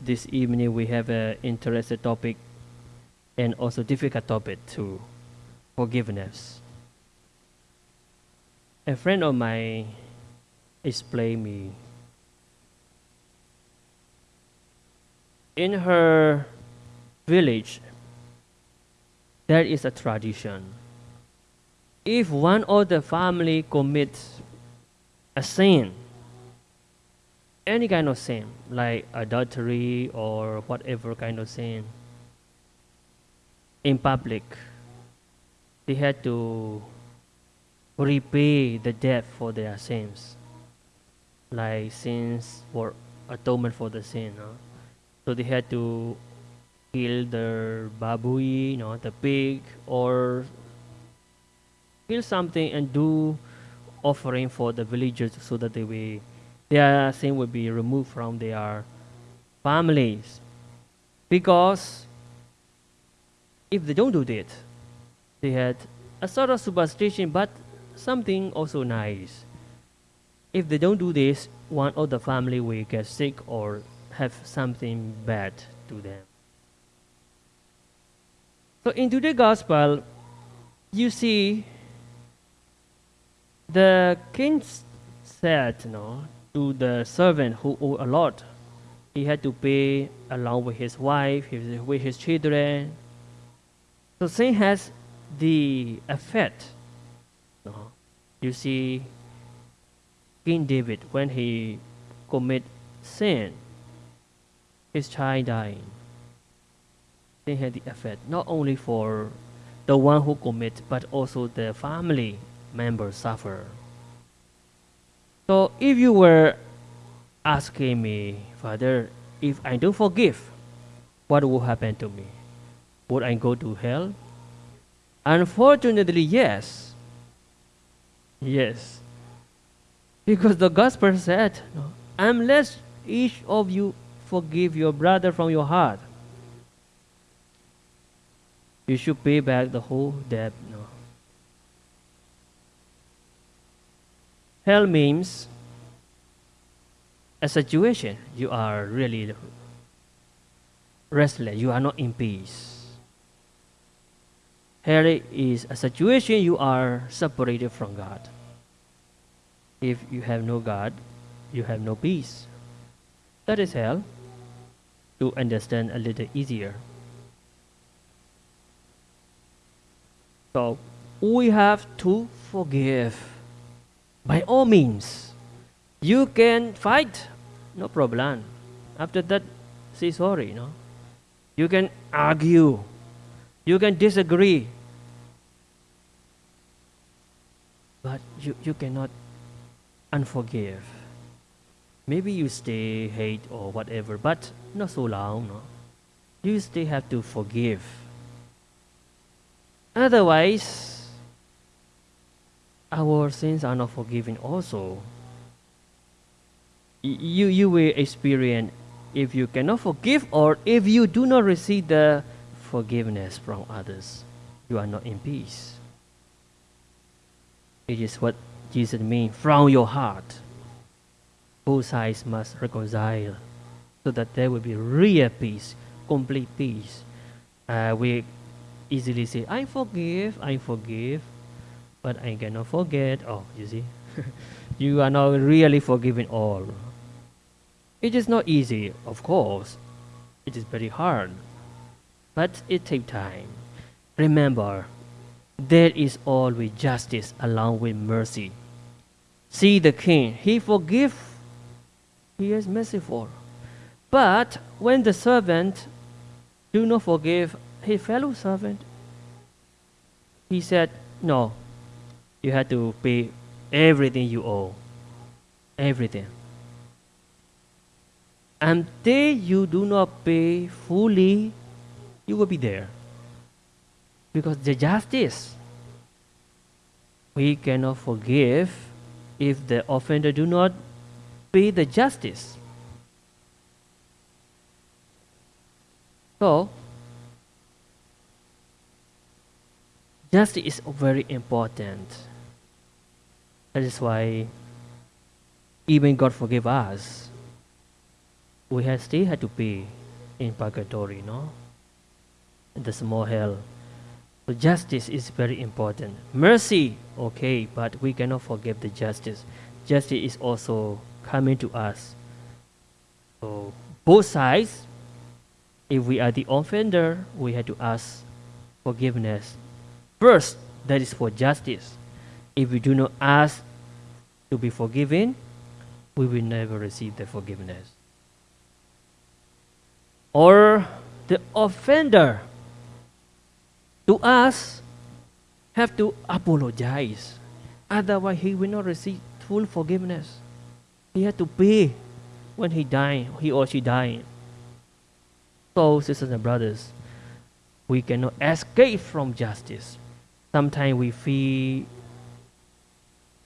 this evening we have an interesting topic and also difficult topic too forgiveness. A friend of mine explained me in her village there is a tradition. If one of the family commits a sin, any kind of sin, like adultery or whatever kind of sin, in public, they had to repay the debt for their sins, like sins for atonement for the sin. No? So they had to kill the babui, you know, the pig, or kill something and do offering for the villagers so that they will, their sin will be removed from their families. Because if they don't do that, they had a sort of superstition, but something also nice. If they don't do this, one of the family will get sick or have something bad to them. So in today's gospel, you see the king said know, to the servant who owed a lot, he had to pay along with his wife, his, with his children. So sin has the effect. You, see, King David, when he commit sin, his child dying they had the effect not only for the one who commit but also the family members suffer so if you were asking me father if i don't forgive what will happen to me would i go to hell unfortunately yes yes because the gospel said unless each of you forgive your brother from your heart you should pay back the whole debt. No. Hell means a situation you are really restless, you are not in peace. Hell is a situation you are separated from God. If you have no God, you have no peace. That is hell. To understand a little easier. So we have to forgive. By all means, you can fight, no problem. After that, say sorry. No, you can argue, you can disagree, but you, you cannot unforgive. Maybe you stay hate or whatever, but not so long. No, you still have to forgive Otherwise, our sins are not forgiven also. You, you will experience if you cannot forgive or if you do not receive the forgiveness from others, you are not in peace. It is what Jesus means from your heart. Both sides must reconcile so that there will be real peace, complete peace. Uh, we easily say, I forgive, I forgive, but I cannot forget. Oh, you see, you are not really forgiving all. It is not easy, of course. It is very hard, but it takes time. Remember, there is always justice along with mercy. See the king, he forgive, he is merciful. But when the servant do not forgive his fellow servant. He said, No, you have to pay everything you owe. Everything. Until you do not pay fully, you will be there. Because the justice, we cannot forgive if the offender do not pay the justice. So, Justice is very important. That is why even God forgive us. We have still had to be in purgatory, no? In the small hell. So justice is very important. Mercy, okay, but we cannot forgive the justice. Justice is also coming to us. So both sides, if we are the offender, we have to ask forgiveness. First, that is for justice. If we do not ask to be forgiven, we will never receive the forgiveness. Or the offender to us have to apologize. Otherwise, he will not receive full forgiveness. He had to pay when he died, he or she died. So, sisters and brothers, we cannot escape from justice. Sometimes we feel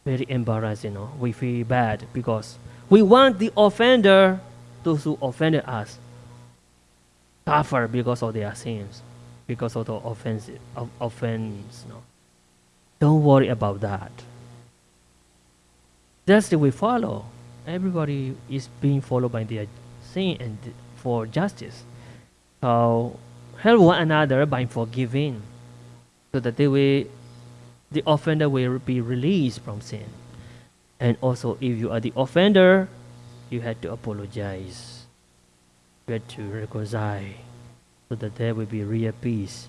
very embarrassed, you know. We feel bad because we want the offender, those who offended us, suffer because of their sins, because of the offense, of offense. No. Don't worry about that. Justice we follow. Everybody is being followed by their sin and for justice. So help one another by forgiving, so that they will, the offender will be released from sin. And also, if you are the offender, you had to apologize. You had to reconcile, so that there will be real peace.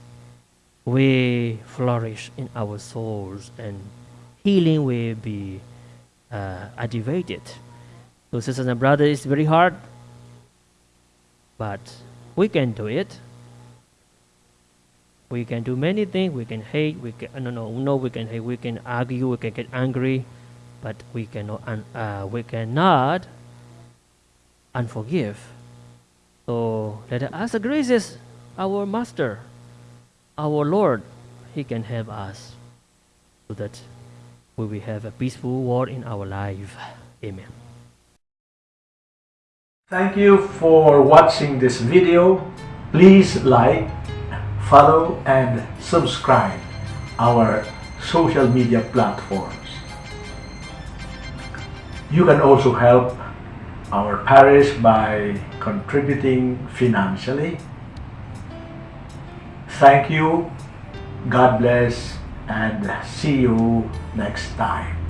We flourish in our souls, and healing will be uh, activated. So, sisters and brothers, it's very hard, but we can do it. We can do many things. We can hate. We can no no no. We can hate. We can argue. We can get angry, but we cannot uh, we cannot unforgive. So let us ask graces, our Master, our Lord. He can help us so that we will have a peaceful world in our life. Amen. Thank you for watching this video. Please like, follow and subscribe our social media platforms. You can also help our parish by contributing financially. Thank you, God bless, and see you next time.